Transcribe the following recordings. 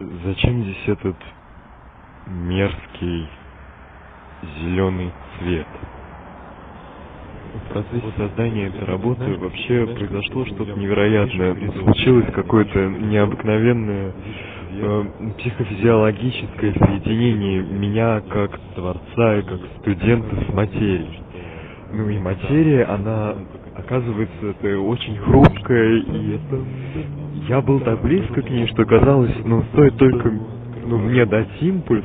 Зачем здесь этот мерзкий зеленый цвет? В процессе создания этой работы вообще произошло что-то невероятное. Случилось какое-то необыкновенное э, психофизиологическое соединение меня как творца и как студента с материей. Ну и материя, она оказывается, это очень хрупкая, и это... Я был так близко к ней, что казалось, ну, стоит только ну, мне дать импульс,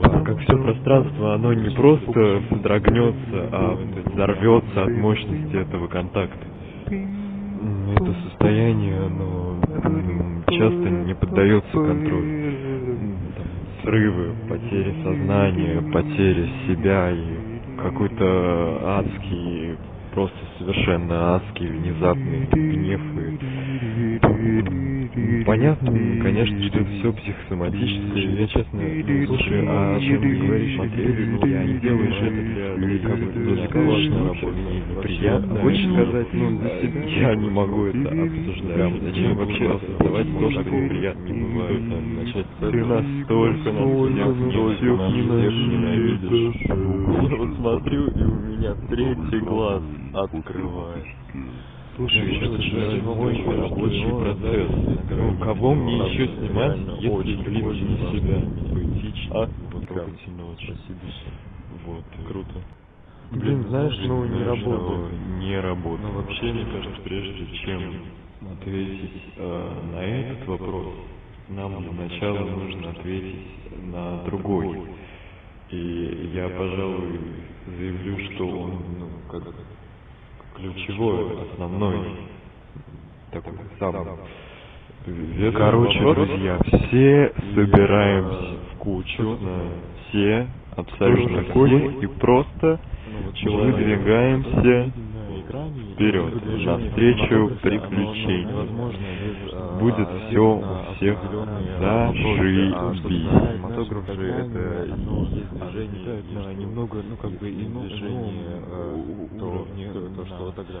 как все пространство, оно не просто содрогнется, а взорвется от мощности этого контакта. Это состояние, оно часто не поддается контролю. Там, срывы, потери сознания, потери себя и какой-то адский просто совершенно адский, внезапный гнев и... Понятно, конечно, что это все психосоматическое, я честно, слушай, а чем ты говоришь, Матвей, ну, я не делаешь это для, бы, для работы, мне неприятно. Хочешь сказать, ну, для себя? Я не могу это обсуждать. Зачем вообще осознавать то, что неприятно не бывает, начать Ты настолько нас всех ненавидишь. Я вот смотрю, и у меня третий глаз открывает. Слушай, это же мой рабочий процесс. Ну, кого мне еще снимать, если клип не себя? А? Прям сильно очень. Вот. Круто. Блин, знаешь, ну не работает. Не работает. Ну вообще, мне кажется, прежде чем ответить э, на этот вопрос, нам для начала нужно ответить на другой. И я, пожалуй, заявлю, что он, ну, как ключевой, основной, такой самый. Короче, друзья, все собираемся в кучу, все, абсолютно все, и просто выдвигаемся вперед, навстречу приключений. Будет все у всех зашибись. Движение, немного, ну как бы и движение, то, то, что тогда